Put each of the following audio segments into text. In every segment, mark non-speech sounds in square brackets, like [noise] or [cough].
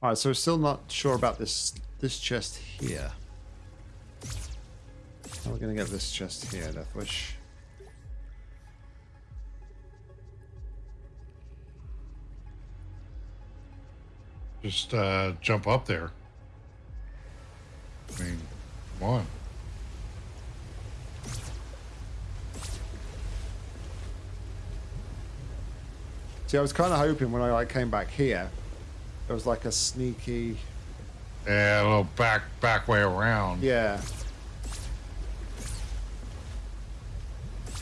All right, so we're still not sure about this this chest here. How are we going to get this chest here, Deathwish? Just uh, jump up there. I mean, come on. See, I was kind of hoping when I like came back here, there was like a sneaky. Yeah, a little back back way around. Yeah.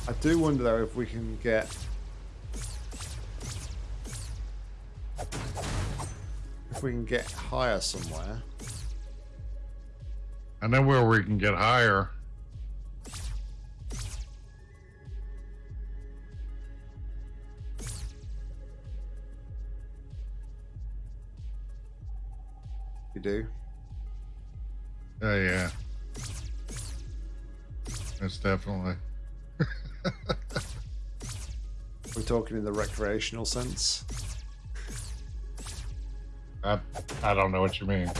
I do wonder though if we can get. If we can get higher somewhere. I know where we can get higher. Do? Oh yeah. That's definitely. [laughs] We're talking in the recreational sense. I I don't know what you mean.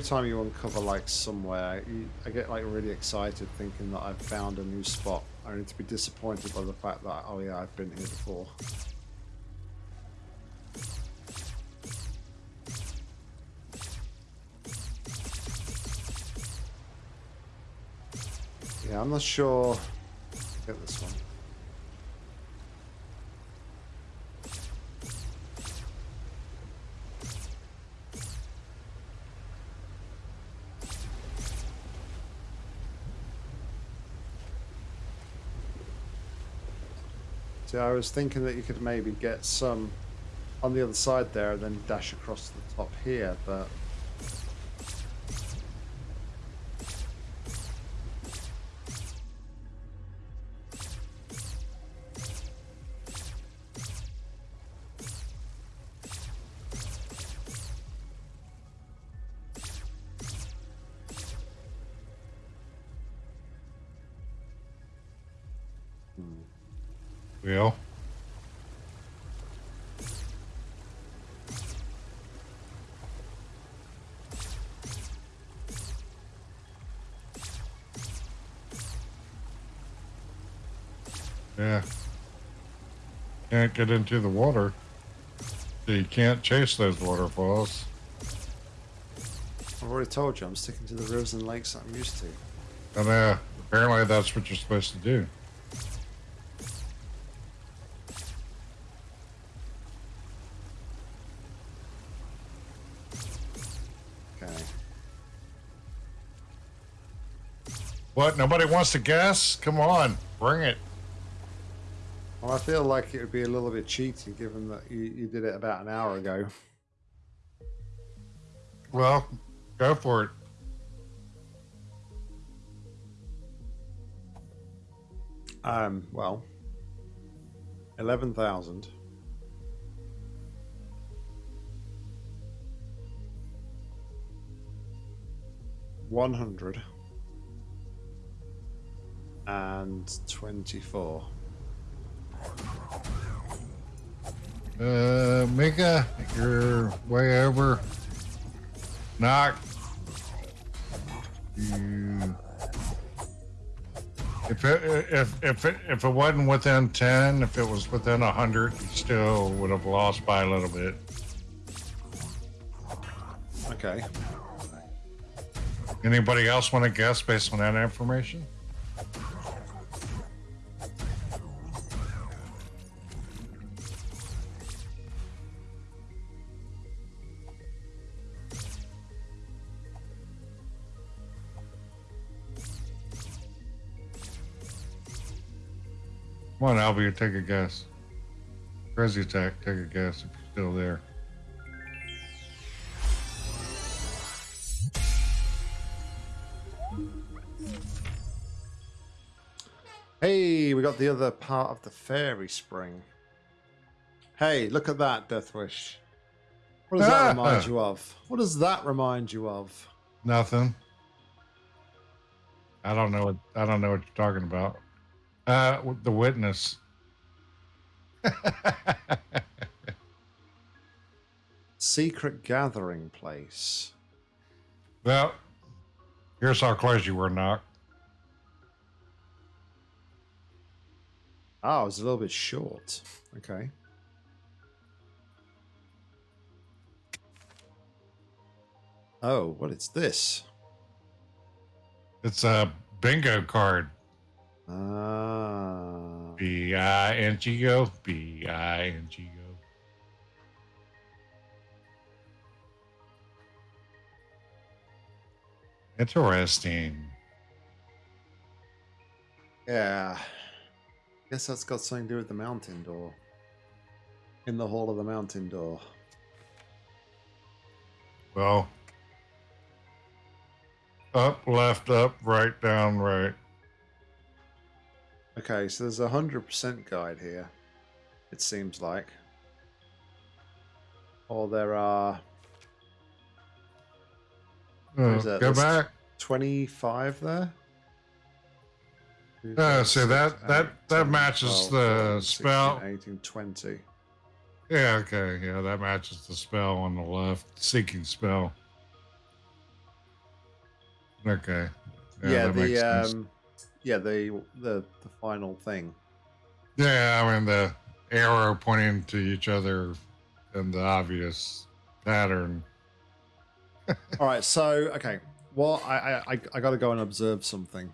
Every time you uncover like somewhere, you, I get like really excited thinking that I've found a new spot, only to be disappointed by the fact that oh yeah, I've been here before. Yeah, I'm not sure. Get this one. See, I was thinking that you could maybe get some on the other side there and then dash across the top here, but get into the water. So you can't chase those waterfalls. I've already told you I'm sticking to the rivers and lakes I'm used to. And uh, apparently that's what you're supposed to do. Okay. What? Nobody wants to guess? Come on, bring it. Well, I feel like it would be a little bit cheaty given that you, you did it about an hour ago. Well, go for it. Um, well, 11,000. One hundred and twenty-four. Uh, Mika, you're way over. Knock. You. If it if if it if it wasn't within ten, if it was within a hundred, you still would have lost by a little bit. Okay. Anybody else want to guess based on that information? Come on, Albie, take a guess. Crazy attack, take a guess if you're still there. Hey, we got the other part of the fairy spring. Hey, look at that, Deathwish. What does that ah! remind you of? What does that remind you of? Nothing. I don't know what I don't know what you're talking about. Uh, the witness. Secret gathering place. well, here's how close you were, Knock. Oh, it's a little bit short. Okay. Oh, what is this? It's a bingo card. Ah. B I N G O. B I N G O. Interesting. Yeah. Guess that's got something to do with the mountain door. In the hall of the mountain door. Well, up, left, up, right, down, right. Okay, so there's a hundred percent guide here. It seems like. Or there are is go That's- back. twenty-five there. Two, Uh, four, so that- that- eight, that 10, matches 12, the 14, 16, spell. 18, 20. Yeah, okay. Yeah, that matches the spell on the left. Seeking spell. Okay. Yeah, that makes the sense. um, yeah the the the final thing. Yeah, I mean the arrow pointing to each other and the obvious pattern. [laughs] All right, so okay, well, I I I, I got to go and observe something.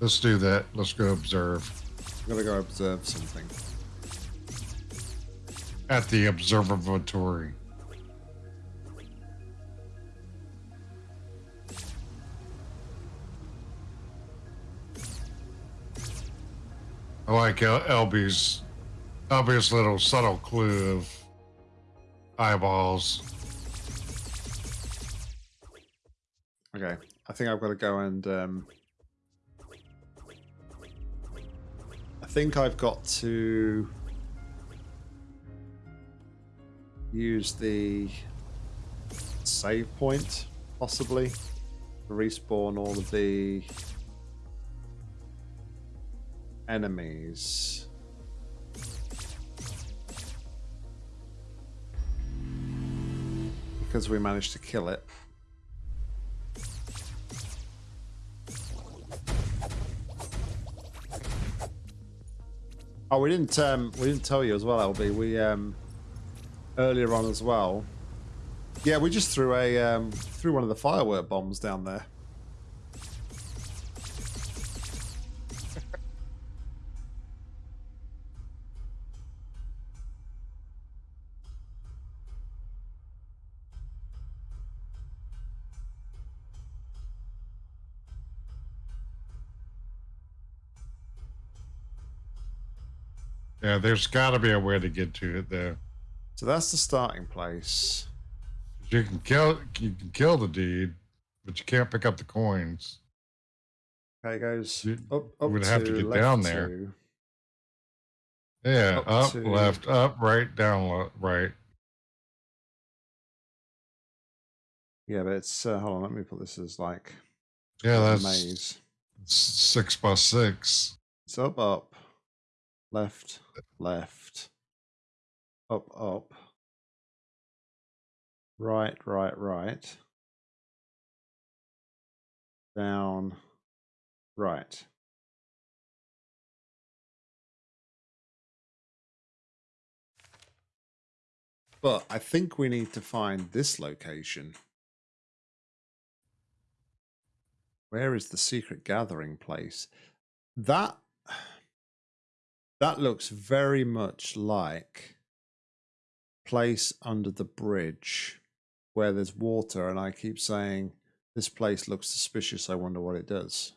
Let's do that. Let's go observe I got to go observe something. at the observatory. I like El- LB's obvious little subtle clue of eyeballs. Okay, I think I've got to go and um, I think I've got to use the save point possibly to respawn all of the enemies. Because we managed to kill it. Oh, we didn't um we didn't tell you as well, LB. We um earlier on as well. Yeah, we just threw a um threw one of the firework bombs down there. Yeah, there's got to be a way to get to it though. So that's the starting place. You can kill you can kill the deed, but you can't pick up the coins. Okay, guys. goes You- up, up would have to get down there. two. Yeah, Up up, to- left, up, right, down, right. Yeah, but it's uh, hold on. Let me put this as like Yeah, a that's maze. six by six. It's up, up, left, left, up, up, right, right, right, down, right. But I think we need to find this location. Where is the secret gathering place? That that looks very much like place under the bridge where there's water and I keep saying this place looks suspicious. I wonder what it does.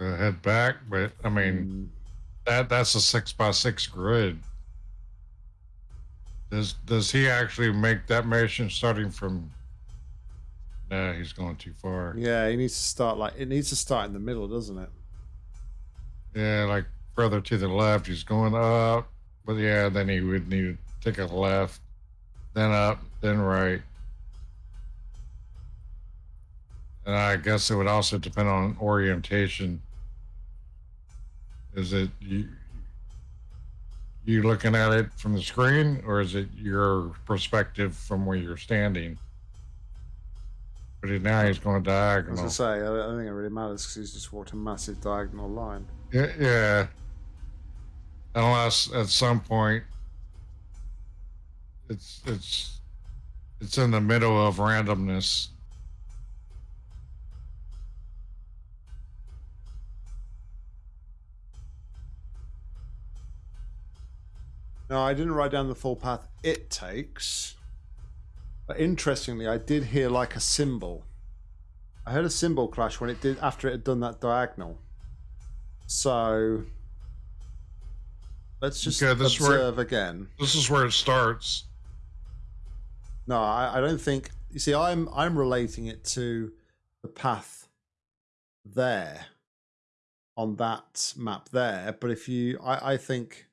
Uh, head back, but I mean Mm, that that's a six by six grid. Does does he actually make that mission starting from No, he's going too far. Yeah, he needs to start like it needs to start in the middle, doesn't it? Yeah, like further to the left, he's going up. But yeah, then he would need to take a left, then up, then right. And I guess it would also depend on orientation. Is it you you looking at it from the screen or is it your perspective from where you're standing? But now he's going diagonal. As I say, I don't think it really matters because he's just walked a massive diagonal line. Yeah, yeah. Unless at some point it's it's it's in the middle of randomness. No, I didn't write down the full path it takes. But interestingly, I did hear like a cymbal. I heard a cymbal clash when it did after it had done that diagonal. So let's just Okay, this is where- observe again. This is where it starts. No, I, I don't think. You see, I'm I'm relating it to the path there on that map there. But if you, I, I think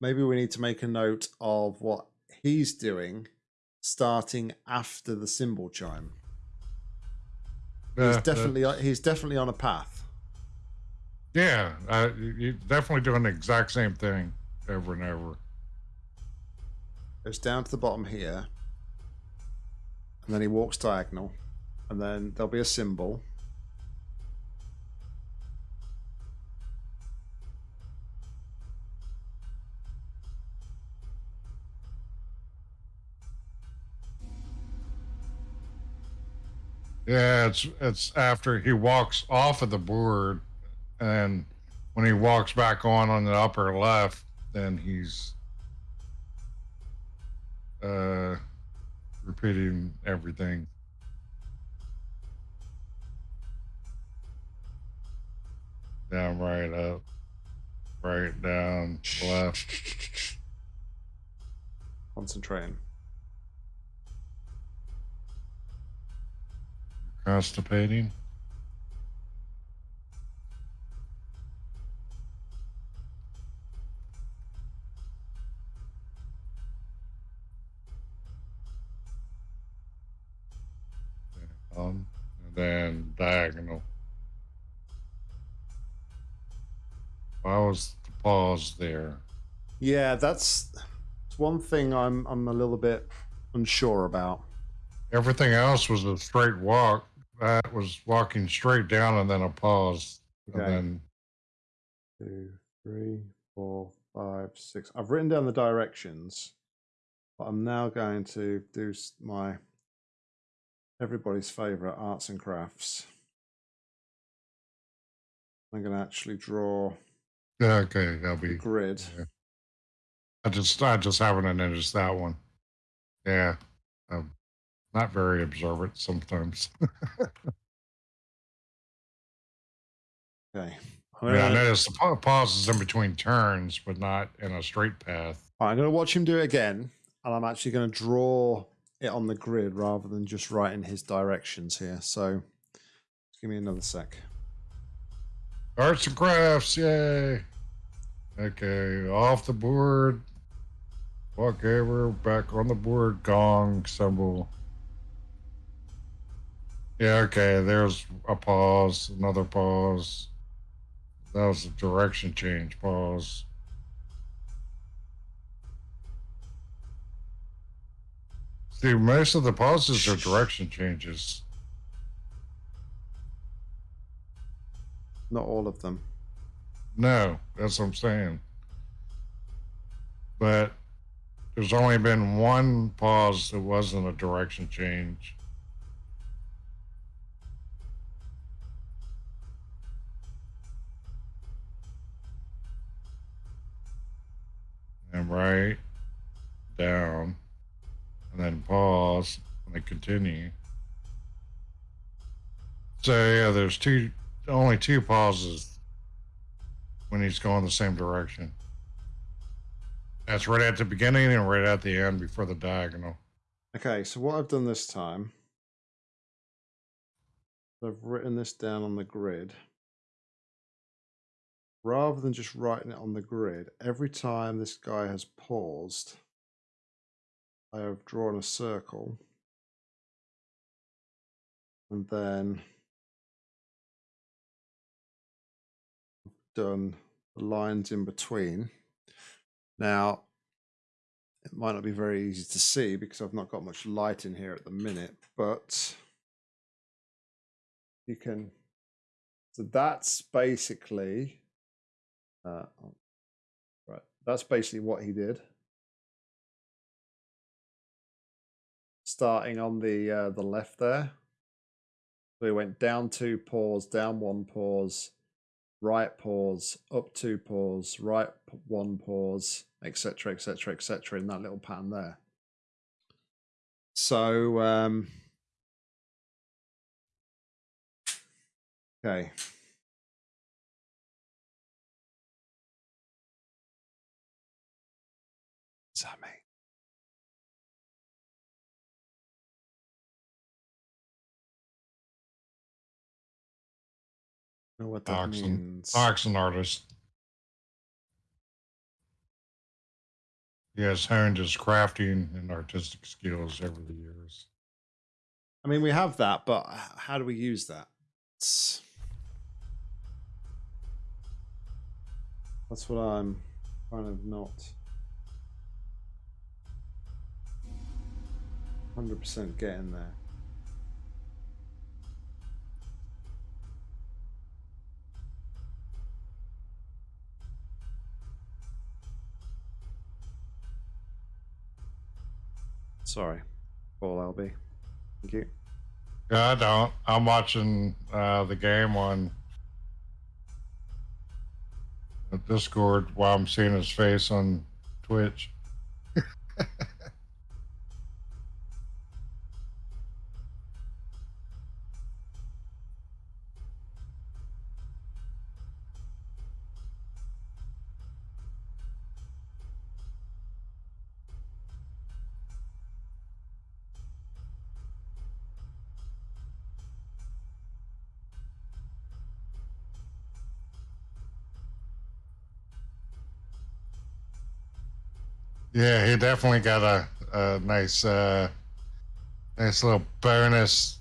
maybe we need to make a note of what he's doing, starting after the cymbal chime. He's that- definitely on- he's definitely on a path. yeah, uh, you- you're definitely doing the exact same thing over and over. Goes down to the bottom here, and then he walks diagonal, and then there'll be a cymbal. Yeah, it's it's after he walks off of the board, and when he walks back on on the upper left, then he's uh repeating everything. Down, right, up, right, down, left. Concentrating. Constipating. Um, and then diagonal. Why was the pause there? Yeah, that's, that's one thing I'm I'm a little bit unsure about. Everything else was a straight walk. That was walking straight down and then a pause. Okay. And then Two, three, four, five, six. I've written down the directions, but I'm now going to do my everybody's favorite arts and crafts. I'm going to actually draw yeah, okay, that'll be grid. Yeah. I just I just haven't noticed that one. Yeah. I'm not very observant sometimes. [laughs] Okay. I mean, I noticed the pa- pauses in between turns, but not in a straight path. Right, I'm going to watch him do it again, and I'm actually going to draw it on the grid rather than just writing his directions here. So, give me another sec. Arts and crafts, yay. Okay, off the board. Walk over, back on the board, gong, cymbal. Yeah, okay, there's a pause, another pause. That was a direction change, pause. See, most of the pauses are direction changes. Not all of them. No, that's what I'm saying. But there's only been one pause that wasn't a direction change. And right, down, and then pause, and then continue. So yeah, there's two, only two pauses when he's going the same direction. That's right at the beginning and right at the end before the diagonal. Okay, so what I've done this time I've written this down on the grid. Rather than just writing it on the grid, every time this guy has paused, I have drawn a circle and then done the lines in between. Now, it might not be very easy to see because I've not got much light in here at the minute, but you can, so that's basically, uh, oh, right, that's basically what he did. Starting on the uh, the left there. So he went down two pause, down one pause, right pause, up two pause, right one pause, etc., etc., etc. in that little pattern there. So, um, okay. Know what that Oxen. means? Artist. He has honed his crafting and artistic skills over the years. I mean, we have that, but how do we use that? It's- That's what I'm kind of not 100% getting there. Sorry, Paul LB. Thank you. Yeah, I don't. I'm watching uh, the game on Discord while I'm seeing his face on Twitch. [laughs] Yeah, he definitely got a, a nice, uh, nice little bonus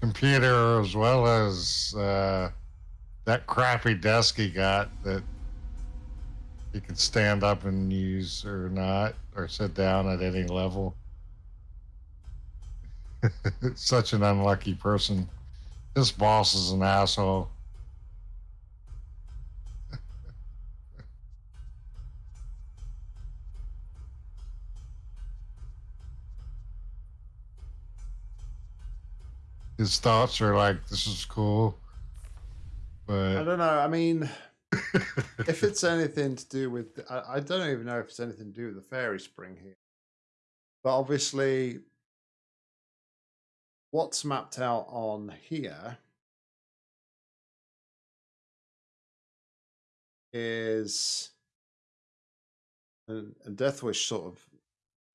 computer as well as uh, that crappy desk he got that he can stand up and use or not, or sit down at any level. [laughs] Such an unlucky person. This boss is an asshole. His thoughts are like, "This is cool," but I don't know. I mean, [laughs] if it's anything to do with, I, I don't even know if it's anything to do with the fairy spring here. But obviously, what's mapped out on here is, and, and Deathwish sort of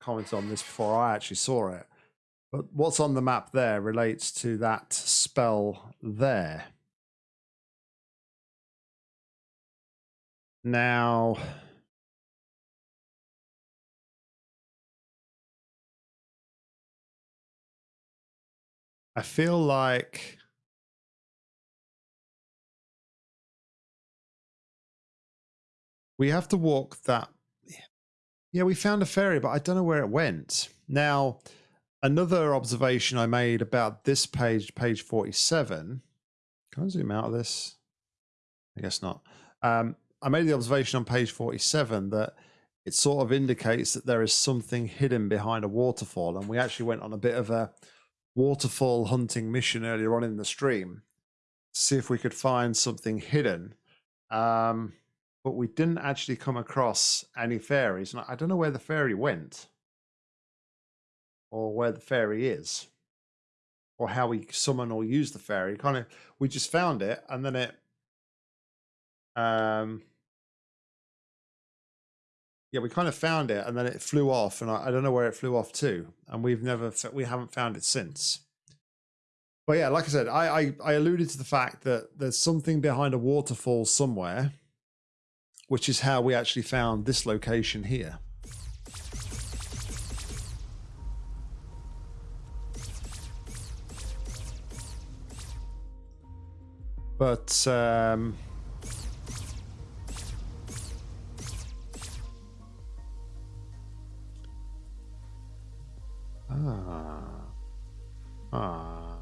commented on this before I actually saw it. But what's on the map there relates to that spell there. Now, I feel like we have to walk that. Yeah, we found a ferry, but I don't know where it went. Now, another observation I made about this page, page 47. Can I zoom out of this? I guess not. Um, I made the observation on page 47 that it sort of indicates that there is something hidden behind a waterfall. And we actually went on a bit of a waterfall hunting mission earlier on in the stream to see if we could find something hidden. Um, but we didn't actually come across any fairies. And I don't know where the fairy went or where the fairy is or how we summon or use the fairy. Kind of, we just found it and then it um yeah we kind of found it and then it flew off and I, I don't know where it flew off to and we've never we haven't found it since But yeah, like I said, I, I I alluded to the fact that there's something behind a waterfall somewhere, which is how we actually found this location here. But um, ah, ah.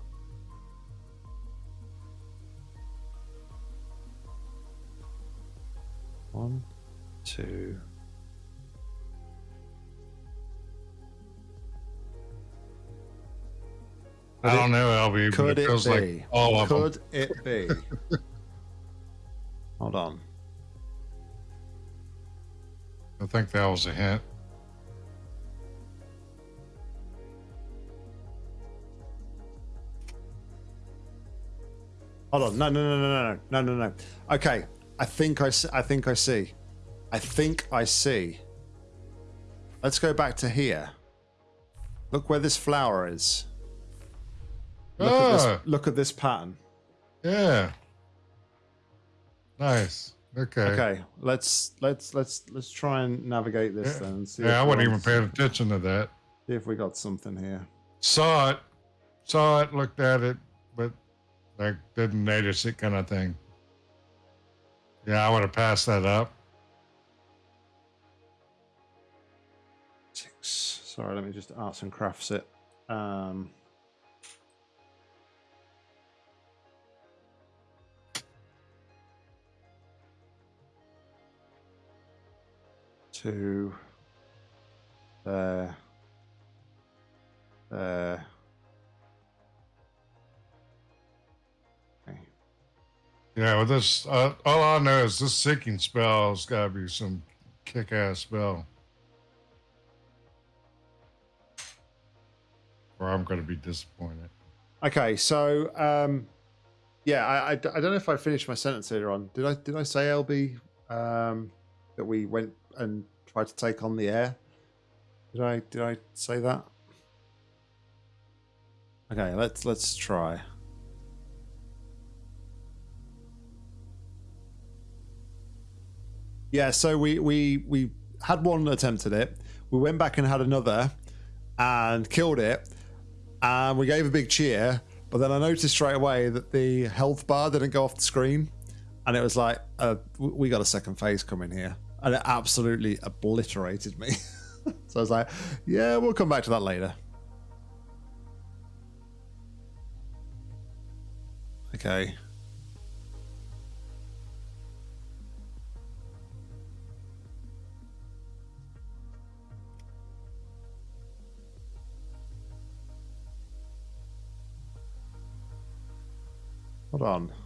One, two. I don't know, LB, but Could it it feels be? like all of them. Could it be? Hold on. I think that was a hint. Hold on. No, no, no, no, no, no, no, no. Okay. I think I, s- I think I see. I think I see. Let's go back to here. Look where this flower is. Look, at, Ah, this, look at this pattern. yeah. Nice. Okay. Okay, let's let's let's let's try and navigate this Yeah, then. And see yeah I wasn't even paying attention to that. See if we got something here. Saw it, saw it, looked at it, but like didn't notice it, kind of thing. Yeah, I would have passed that up. Six. Sorry, let me just arts and crafts it. Um, two. There. There. Okay. Yeah, well, this uh, all I know is this sinking spell has got to be some kick-ass spell, or I'm going to be disappointed. Okay, so um, yeah, I, I, I don't know if I finished my sentence earlier on. Did I did I say LB um, that we went and tried to take on the heir? Did I did I say that? Okay, let's let's try. Yeah, so we we we had one attempt at it. We went back and had another, and killed it and we gave a big cheer. But then I noticed straight away that the health bar didn't go off the screen, and it was like, uh, "We got a second phase coming here," and it absolutely obliterated me. [laughs] so I was like, "Yeah, we'll come back to that later." Okay. Hold on.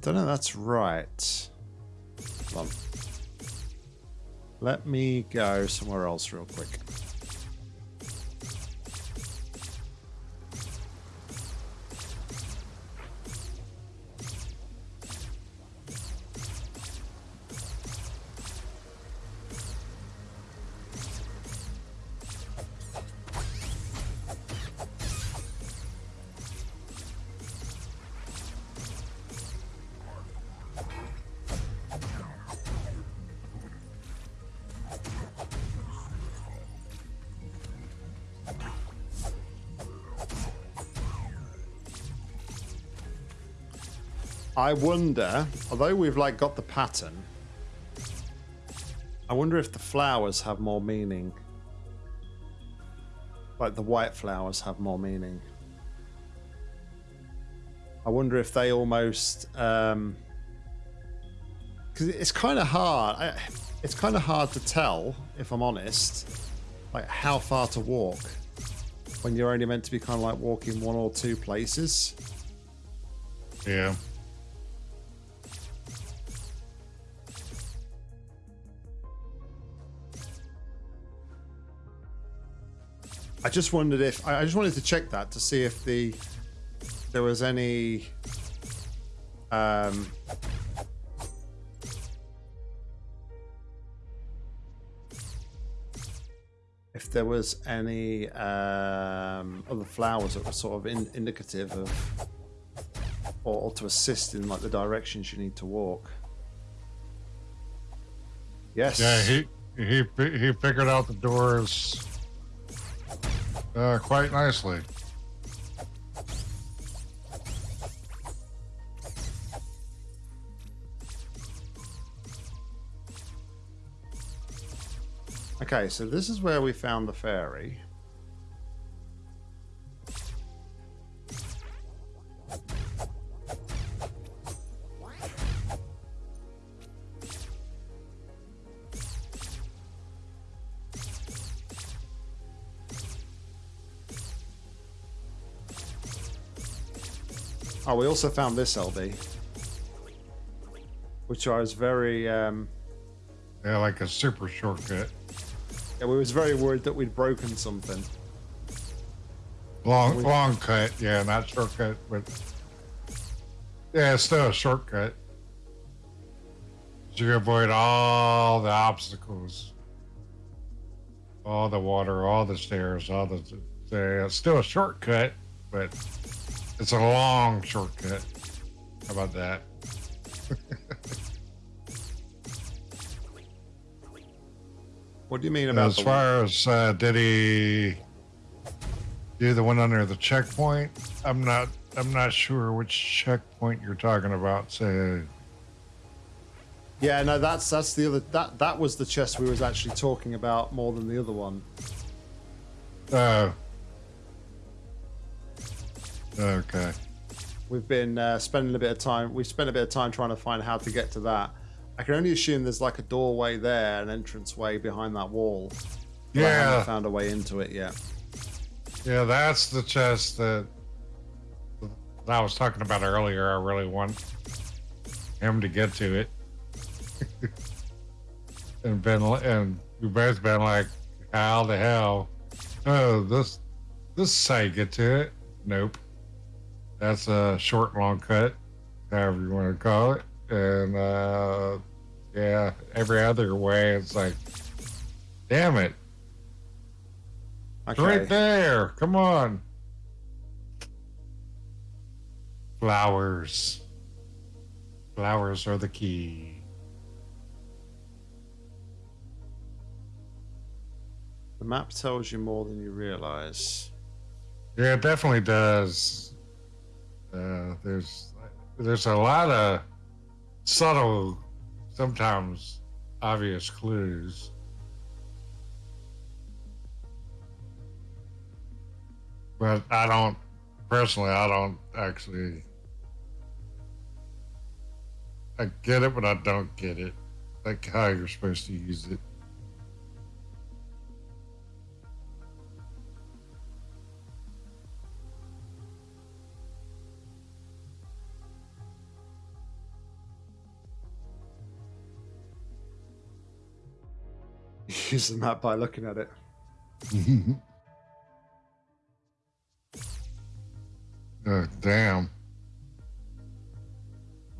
I don't know. That's right. Let me go somewhere else real quick. I wonder, although we've like got the pattern, I wonder if the flowers have more meaning. Like the white flowers have more meaning. I wonder if they almost um because it's kind of hard. I, it's kind of hard to tell, if I'm honest, like how far to walk when you're only meant to be kind of like walking one or two places. Yeah. I just wondered if I just wanted to check that to see if the there was any um, if there was any um, other flowers that were sort of in, indicative of or, or to assist in like the directions you need to walk. Yes. Yeah, he he he figured out the doors uh, quite nicely. Okay, so this is where we found the fairy. Oh, we also found this LB, which I was very, um, Yeah, like a super shortcut. yeah, we was very worried that we'd broken something. Long We- long cut, yeah, not shortcut, but yeah, it's still a shortcut. You avoid all the obstacles, all the water, all the stairs, all the. the it's still a shortcut, but it's a long shortcut. How about that? What do you mean about As the far as uh, did he do the one under the checkpoint? I'm not. I'm not sure which checkpoint you're talking about. So Yeah, no, that's that's the other that that was the chest we was actually talking about more than the other one. Uh, okay. We've been uh, spending a bit of time. We've spent a bit of time trying to find how to get to that. I can only assume there's like a doorway there, an entrance way behind that wall. But I haven't Yeah, found a way into it yet. yeah, that's the chest that, that I was talking about earlier. I really want him to get to it. [laughs] and been and we've both been like, how the hell? Oh, this this you get to it. Nope. That's a short long cut, however you want to call it. And uh yeah, every other way it's like damn it. It's Okay. Right there. Come on. Flowers. Flowers are the key. The map tells you more than you realize. Yeah, it definitely does. Uh, there's there's a lot of subtle, sometimes obvious clues. But I don't personally. I don't actually. I get it, but I don't get it. Like how you're supposed to use it. Use the map by looking at it. Oh, [laughs] damn.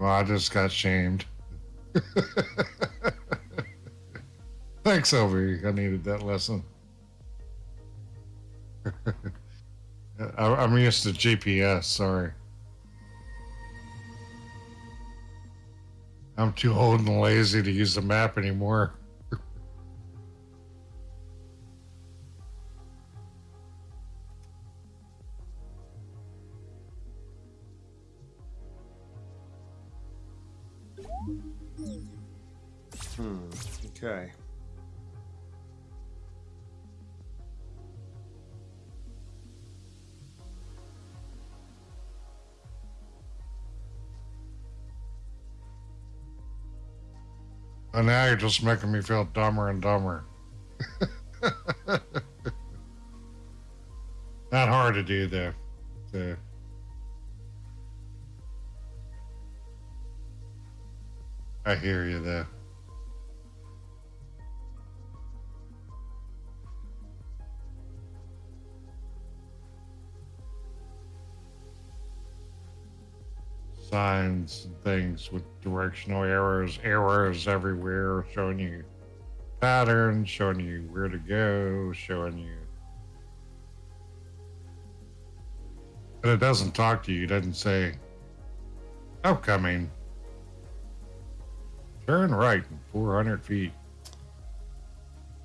Well, I just got shamed. [laughs] Thanks, Obi. I needed that lesson. [laughs] I'm used to GPS. Sorry. I'm too old and lazy to use the map anymore. Okay. And now you're just making me feel dumber and dumber. [laughs] Not hard to do, though. I hear you, though. Signs and things with directional arrows, arrows everywhere showing you patterns, showing you where to go, showing you. But it doesn't talk to you. It doesn't say, oh, upcoming. Turn right in 400 feet.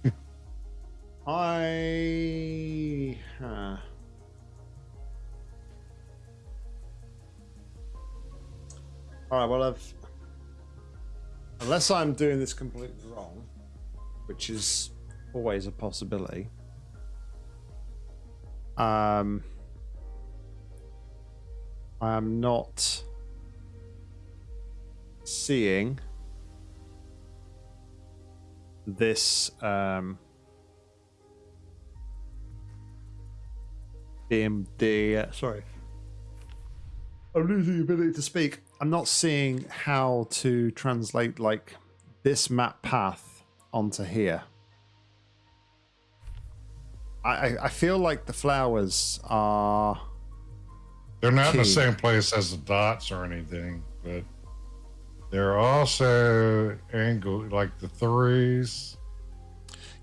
[laughs] I. Huh. All right. Well, I've. Unless I'm doing this completely wrong, which is always a possibility. Um. I am not seeing this um DMD. Sorry. I'm losing the ability to speak. I'm not seeing how to translate like this map path onto here. I, I, I feel like the flowers are. They're not in the same place as the dots or anything, but they're also angled like the threes.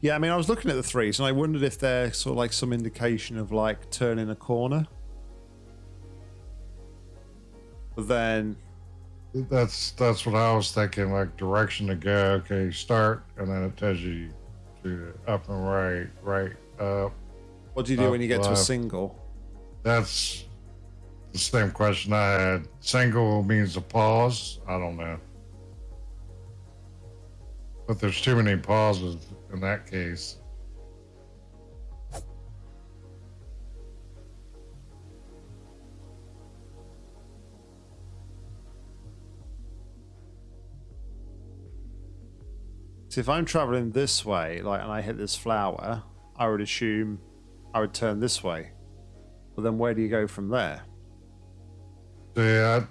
Yeah, I mean, I was looking at the threes and I wondered if they're sort of like some indication of like turning a corner. Then, That's that's what I was thinking, like direction to go. Okay, start, and then it tells you to up and right, right up. what do you do Up when you get to a single? That's the same question I had. Single means a pause. I don't know, but there's too many pauses in that case. So if I'm traveling this way, like, and I hit this flower, I would assume I would turn this way. But then where do you go from there? Yeah,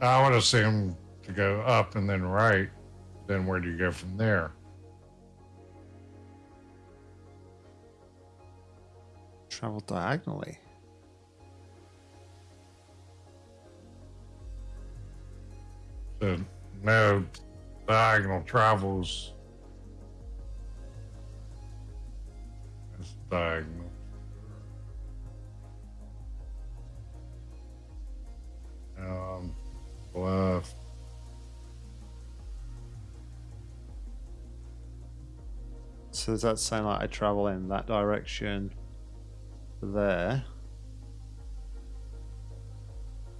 I, I would assume to go up and then right. Then where do you go from there? Travel diagonally. So no diagonal travels. Diagonal. Um, left. So does that sound like I travel in that direction there?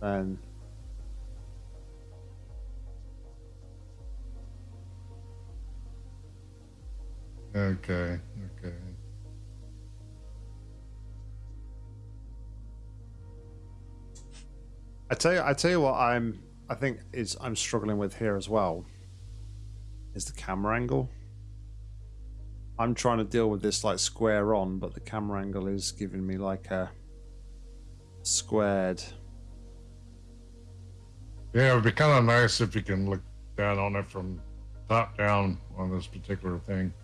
Then Okay. Okay. I tell you, I tell you what, I'm I think is I'm struggling with here as well. Is the camera angle. I'm trying to deal with this like square on, but the camera angle is giving me like a squared. Yeah, it would be kind of nice if you can look down on it from top down on this particular thing.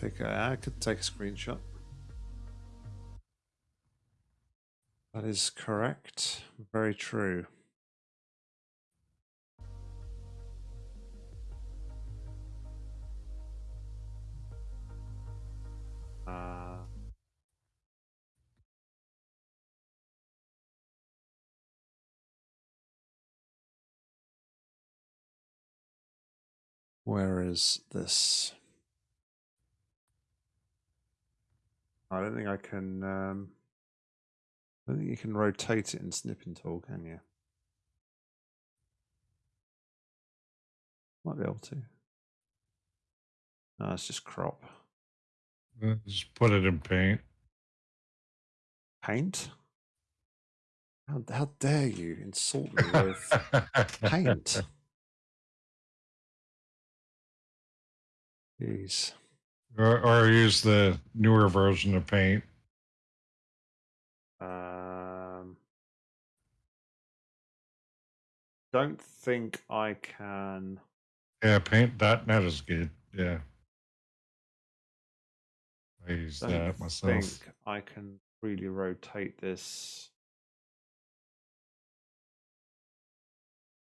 Take a, I could take a screenshot. That is correct. Very true. Uh, where is this? I don't think I can. Um, I don't think you can rotate it in snipping tool, can you? Might be able to. No, it's just crop. Just put it in paint. Paint? How, how dare you insult me with [laughs] paint? Jeez. Or, or use the newer version of paint. Um, don't think I can. Yeah, paint.net is good. Yeah. raise don't that myself. think I can really rotate this.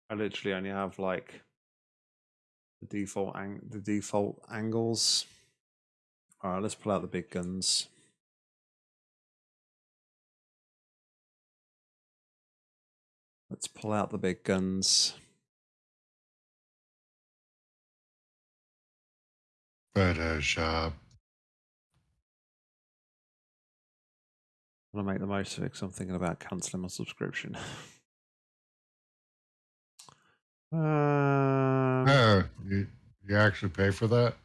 I literally only have like the default ang- the default angles. All right, let's pull out the big guns. Let's pull out the big guns. Photoshop. I'm gonna make the most of it because I'm thinking about cancelling my subscription. um, [laughs] Oh, you, you actually pay for that?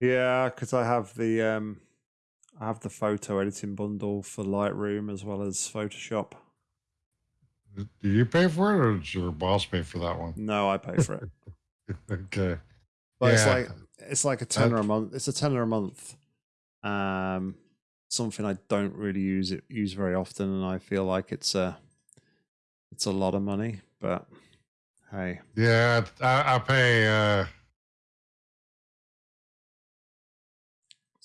Yeah, because I have the um, I have the photo editing bundle for Lightroom as well as Photoshop. Do you pay for it, or does your boss pay for that one? No, I pay for it, [laughs] okay. but it's like it's like a tenner a month. It's a tenner a month. Um, something I don't really use it use very often, and I feel like it's a it's a lot of money. But hey, Yeah, I, I pay. Uh,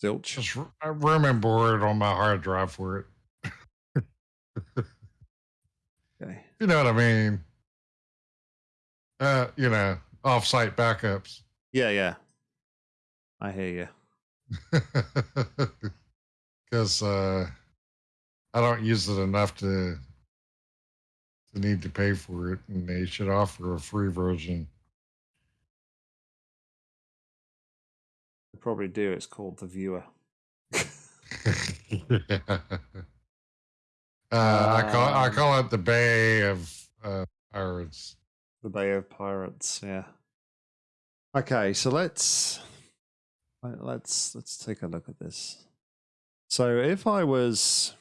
zilch. just r- room and board on my hard drive for it. Okay. [laughs] You know what I mean? Uh, you know, off-site backups. Yeah, yeah. I hear you. [laughs] Because uh, I don't use it enough to to need to pay for it, and they should offer a free version. Probably do. It's called the viewer. [laughs] Uh, I call I Um, call it the Bay of uh, Pirates. The Bay of Pirates. Yeah. Okay, so let's let's let's take a look at this. So if I was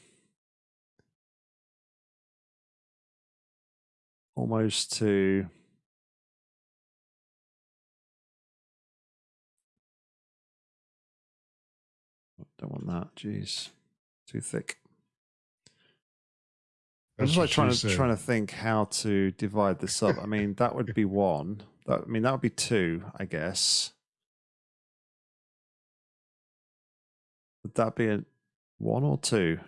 almost to don't want that. Jeez, too thick. I'm just like trying to said. trying to think how to divide this up. I mean, that would be one. That I mean, that would be two, I guess. Would that be a one or two?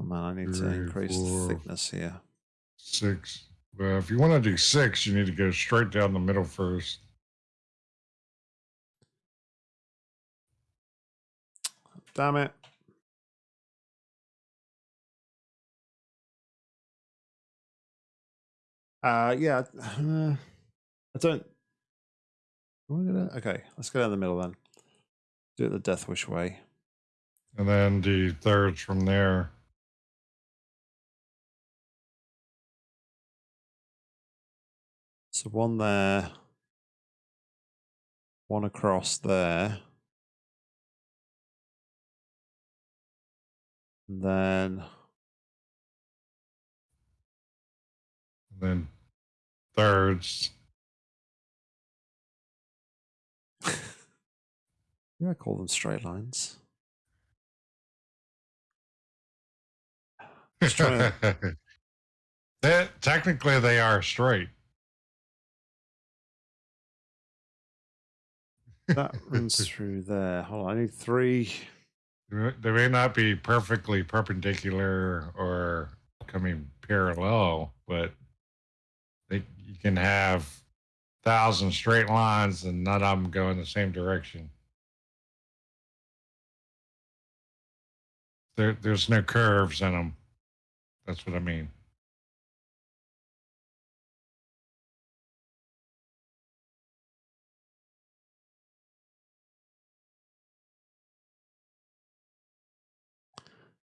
Oh man, I need to Three, increase the thickness here. Six. Well, if you want to do six, you need to go straight down the middle first. Damn it. Uh, yeah. uh, [sighs] I don't. gonna- Okay, let's go down the middle then. Do it the Death Wish way. And then the thirds from there. So one there, one across there, and then And then thirds. [laughs] yeah, I call them straight lines. [laughs] Trying They- technically, they are straight. That runs through there. Hold on, I need three. They may not be perfectly perpendicular or coming parallel, but they, you can have thousand straight lines and none of them go in the same direction. There, there's no curves in them. That's what I mean.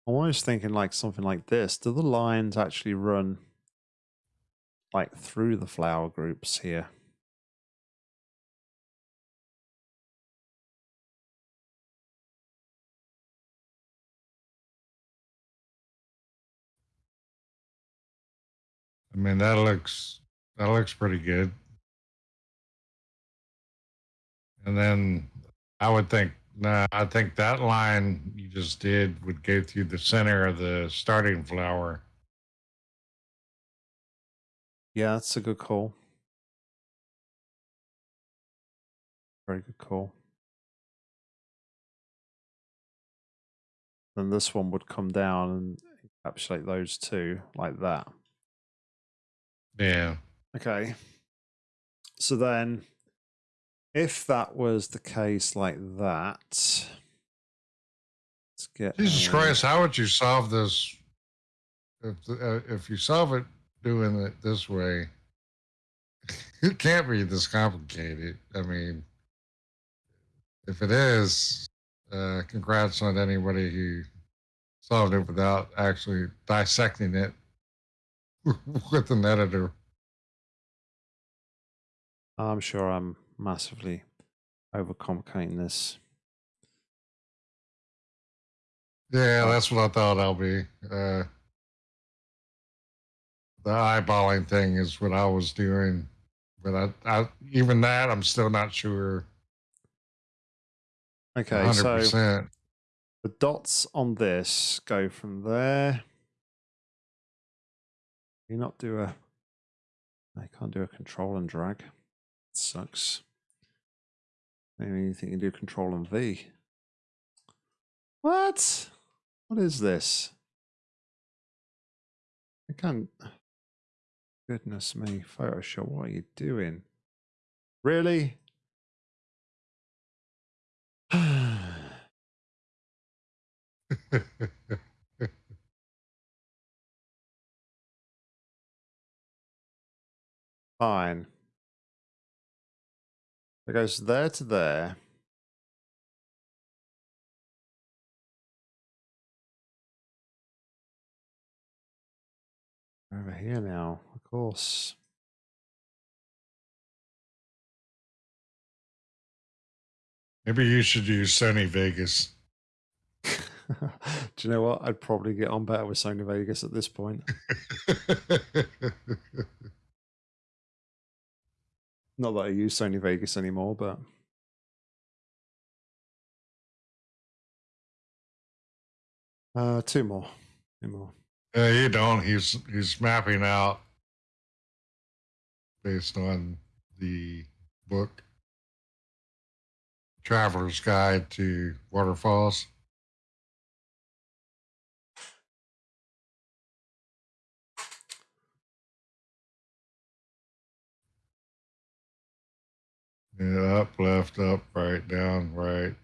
I'm always thinking like something like this. Do the lines actually run like through the flower groups here? I mean, that looks that looks pretty good. And then I would think, no, I think that line you just did would go through the center of the starting flower. Yeah, that's a good call. Very good call. Then this one would come down and encapsulate those two like that. Yeah. Okay. So then if that was the case like that, let's get. Jesus a- Christ, how would you solve this? If uh, if you solve it doing it this way, [laughs] it can't be this complicated. I mean, if it is, uh, congrats on anybody who solved it without actually dissecting it [laughs] with an editor. I'm sure I'm massively overcomplicating this. Yeah, that's what I thought I'll be. Uh, the eyeballing thing is what I was doing, but I, I even that I'm still not sure. Okay, hundred so the dots on this go from there. Can you not do a. I can't do a control and drag. It sucks. Maybe you think you do control and V. What? What is this? I can't. Goodness me, Photoshop, what are you doing? Really? [sighs] Fine. It goes there to there. Over here now, of course. Maybe you should use Sony Vegas. [laughs] Do you know what? I'd probably get on better with Sony Vegas at this point. [laughs] Not that I use Sony Vegas anymore, but uh, two more, two more. Yeah, you don't. He's he's mapping out based on the book Traveler's Guide to Waterfalls. Yeah, up, left, up, right, down, right.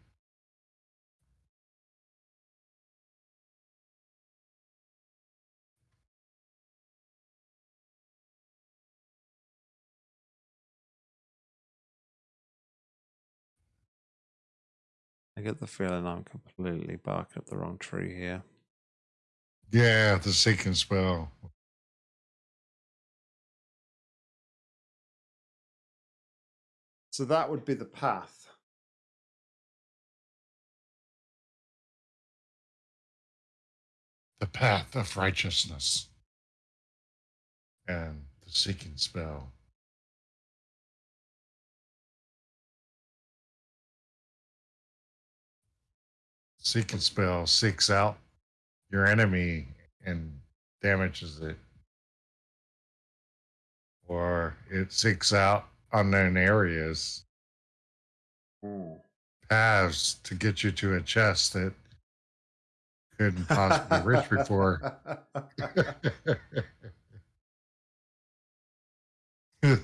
I get the feeling I'm completely barking up the wrong tree here. Yeah, the seeking spell. So that would be the path. The path of righteousness. And the seeking spell. Seeking spell seeks out your enemy and damages it. Or it seeks out unknown areas, paths to get you to a chest that couldn't possibly reach before. [laughs]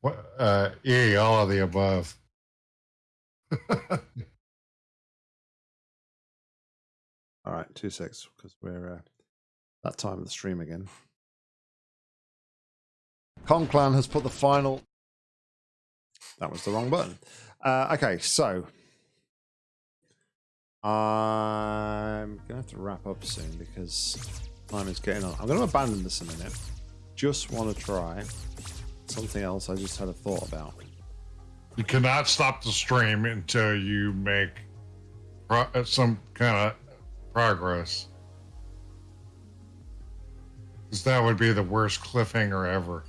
what, uh, E, all of the above. [laughs] All right, two six, because we're uh, that time of the stream again. Conclan has put the final. That was the wrong button. Uh, okay, so I'm gonna have to wrap up soon because time is getting on. I'm gonna abandon this a minute. Just want to try something else. I just had a thought about. You cannot stop the stream until you make uh, some kind of progress. Because that would be the worst cliffhanger ever.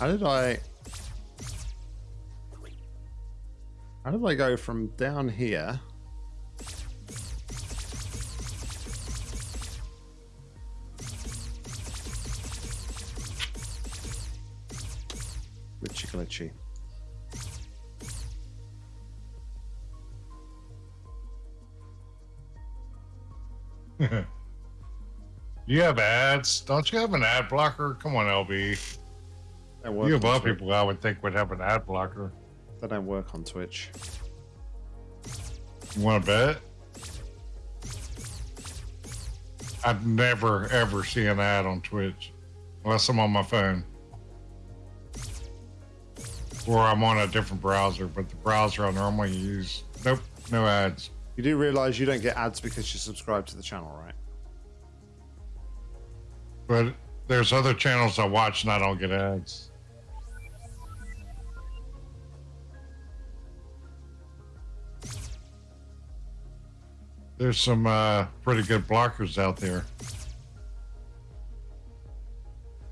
How did I... How did I go from down here? Glitchy glitchy. [laughs] you have ads. Don't you have an ad blocker? Come on, LB. You of all people I would think would have an ad blocker. They don't work on Twitch. You want to bet? I'd never ever see an ad on Twitch unless I'm on my phone or I'm on a different browser. But the browser I normally use, nope, no ads. You do realize you don't get ads because you subscribe to the channel, right? But there's other channels I watch and I don't get ads. There's some uh, pretty good blockers out there.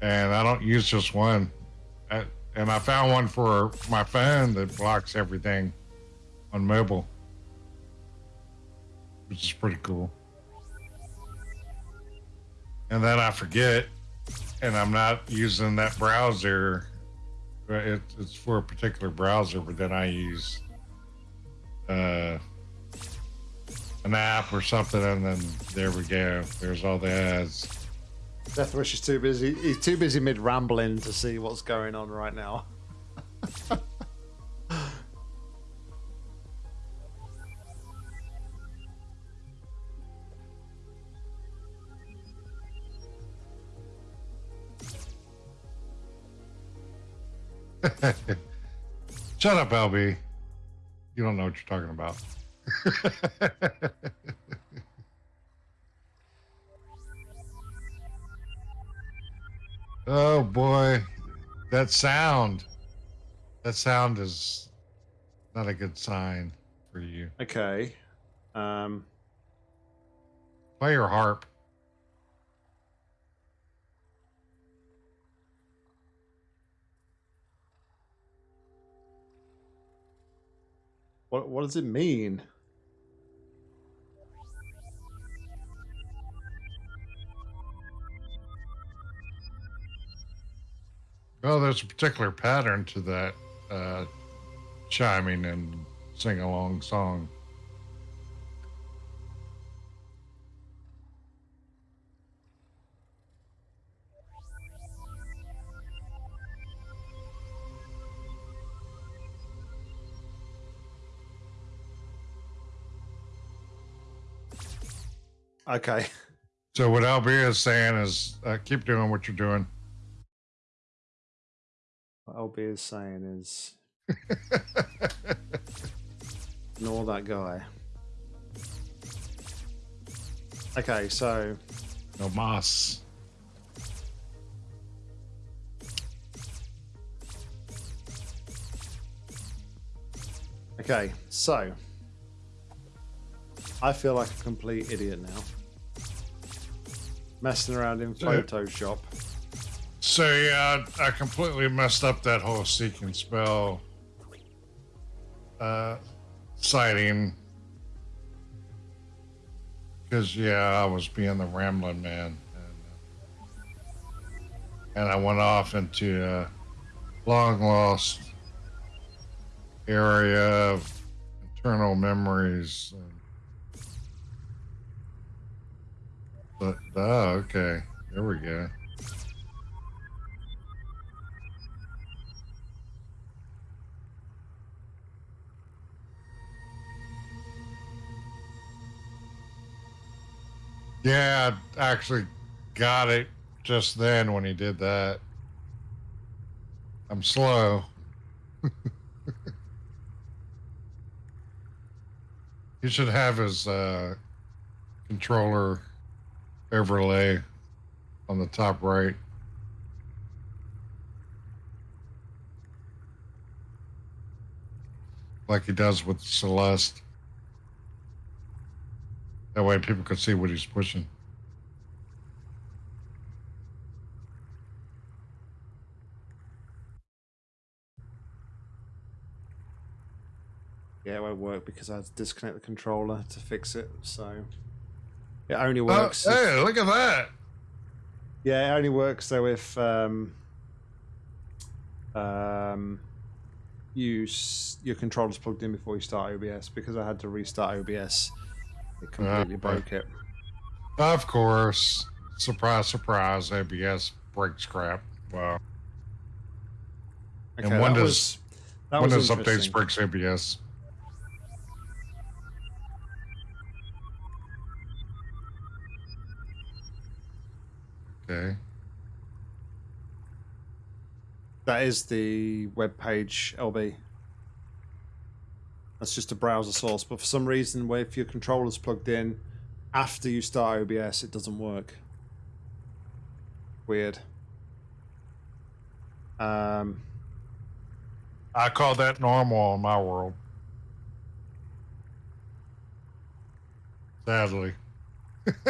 And I don't use just one. I, and I found one for my phone that blocks everything on mobile, which is pretty cool. And then I forget, and I'm not using that browser. It, it's for a particular browser, but then I use uh, an app or something, and then there we go. There's all the ads. Deathwish is too busy. He's too busy mid rambling to see what's going on right now. [laughs] [laughs] Shut up, LB. You don't know what you're talking about. [laughs] oh boy, that sound. That sound is not a good sign for you. Okay. Um, Play your harp. what what does it mean? Well, there's a particular pattern to that uh, chiming and sing along song. Okay. So what LB is saying is uh, keep doing what you're doing. What LB is saying is [laughs] ignore that guy. Okay, so no moss. okay, so I feel like a complete idiot now. Messing around in. Photoshop. So yeah, I completely messed up that whole seek and spell uh, sighting because yeah, I was being the rambling man, and, uh, and I went off into a long lost area of internal memories. But oh, okay, there we go. Yeah, I actually got it just then when he did that. I'm slow. [laughs] he should have his uh, controller overlay on the top right. Like he does with Celeste. That way people could see what he's pushing. Yeah, it won't work because I had to disconnect the controller to fix it. So it only Oh, works. if- hey, look at that. Yeah, it only works though if um, um, you your controller's plugged in before you start OBS. Because I had to restart OBS, it ah, completely right. broke it. Of course. surprise, surprise, OBS breaks crap. Wow. Okay, and when does was, that when was does updates brakes OBS? Okay. That is the web page, LB. That's just a browser source, but for some reason, if your controller's plugged in after you start OBS, it doesn't work. Weird. Um, I call that normal in my world. Sadly. [laughs]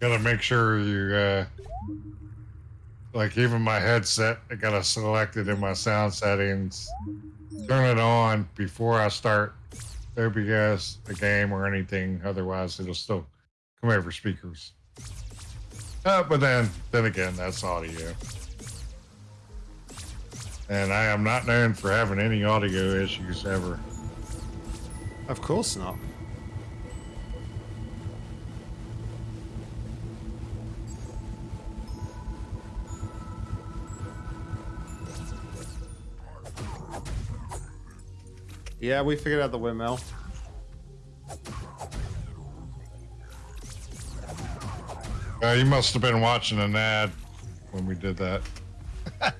Gotta make sure you, uh, like even my headset, I gotta select it in my sound settings, turn it on before I start OBS, a game, or anything. Otherwise, it'll still come over speakers. Uh, but then, then again, that's audio. And I am not known for having any audio issues ever. of course not. Yeah, we figured out the windmill. Uh, you must have been watching an ad when we did that. [laughs]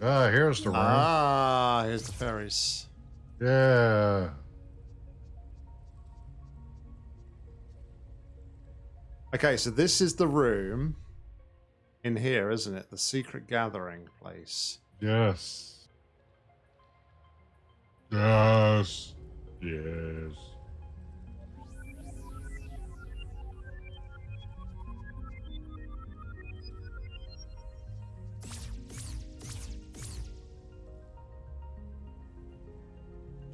Ah, here's the room. Ah, here's the fairies. Yeah. Okay, so this is the room in here, isn't it? The secret gathering place. Yes. Yes. Yes.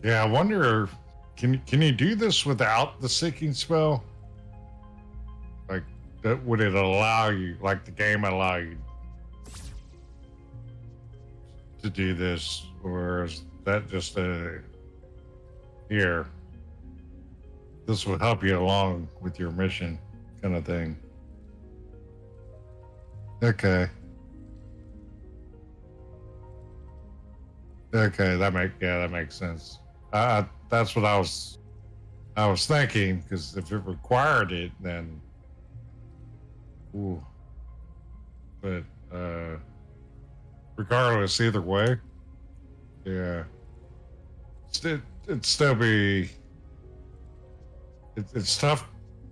Yeah, I wonder can can you do this without the seeking spell? Like that would it allow you like the game allow you to do this or is that just a here this will help you along with your mission kind of thing? Okay. Okay that make yeah that makes sense that's what i was i was thinking because if it required it then ooh. But uh regardless either way yeah. It, it'd still be it, it's tough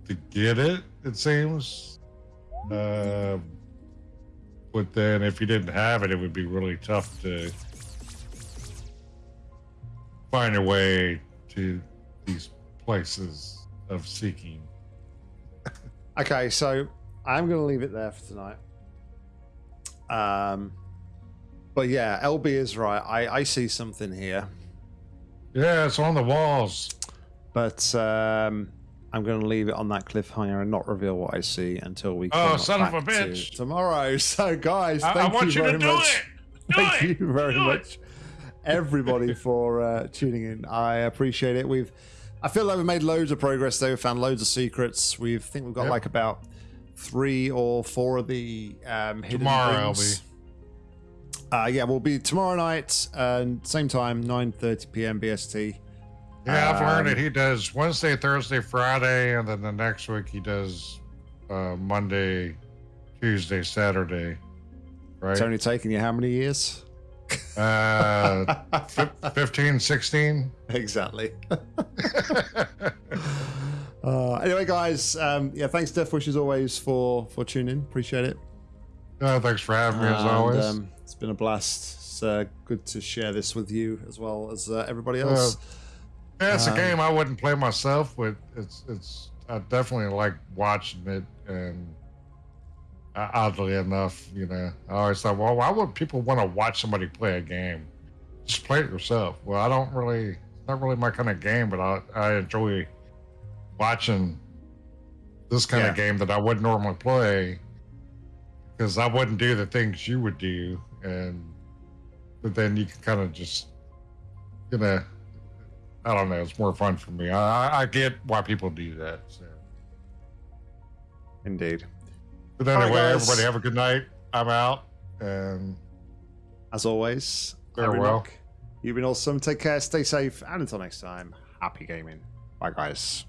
to get it it seems. Uh, but then if you didn't have it it would be really tough to find a way to these places of seeking [laughs] Okay, so I'm going to leave it there for tonight. Um, but yeah, LB is right. I, I see something here, yeah it's on the walls but um, I'm going to leave it on that cliffhanger and not reveal what I see until we. Oh, come son of back a to bitch. Tomorrow. [laughs] So, guys, I, thank I want you you, very to do much. it Thank it you very Do it. Everybody, [laughs] for uh, tuning in. I appreciate it. We've, I feel like we've made loads of progress. Though, we found loads of secrets. We think we've got Yep. like about three or four of the um, hidden Tomorrow, things. Uh, yeah, we'll be tomorrow night, uh, same time, 9:30 p.m. BST. Yeah, I've learned Um, that he does Wednesday, Thursday, Friday, and then the next week he does uh, Monday, Tuesday, Saturday. Right? It's only taken you how many years? Uh, fif- 15, 16. exactly. [laughs] uh, anyway, guys, um, yeah, thanks, Deathwish, as always, for for tuning in. Appreciate it. Oh, thanks for having me, as And, always. um, it's been a blast. It's uh, good to share this with you as well as uh, everybody Uh, else. yeah, it's um, a game I wouldn't play myself, but it's it's I definitely like watching it. And uh, oddly enough, you know, I always thought, well, why would people want to watch somebody play a game? Just play it yourself. Well, I don't really, it's not really my kind of game, but I I enjoy watching this kind Yeah. of game that I wouldn't normally play because I wouldn't do the things you would do, and but then you can kind of just, you know, I don't know, it's more fun for me. I, I- I get why people do that. So. Indeed. But anyway, guys. everybody have a good night. I'm out, and As always, Farewell. You've been awesome. Take care, stay safe, and until next time, happy gaming. Bye, guys.